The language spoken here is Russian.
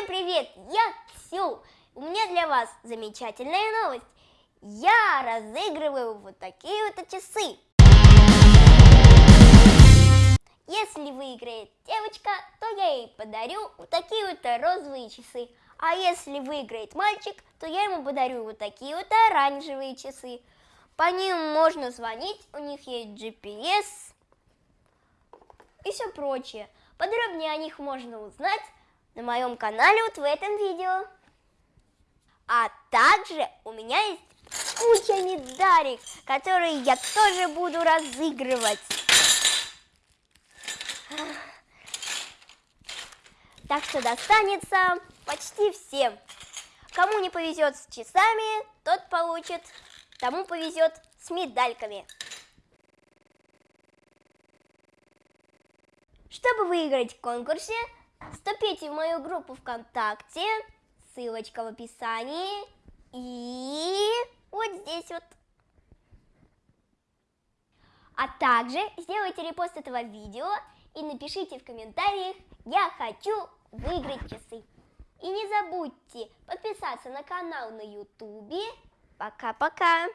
Всем привет, я Ксю. У меня для вас замечательная новость. Я разыгрываю вот такие вот часы. Если выиграет девочка, то я ей подарю вот такие вот розовые часы. А если выиграет мальчик, то я ему подарю вот такие вот оранжевые часы. По ним можно звонить, у них есть GPS и все прочее. Подробнее о них можно узнать на моем канале вот в этом видео. А также у меня есть куча медалей, которые я тоже буду разыгрывать. Так что достанется почти всем. Кому не повезет с часами, тот получит. Тому повезет с медальками. Чтобы выиграть в конкурсе, вступите в мою группу ВКонтакте, ссылочка в описании и вот здесь вот. А также сделайте репост этого видео и напишите в комментариях «Я хочу выиграть часы». И не забудьте подписаться на канал на ютубе. Пока-пока!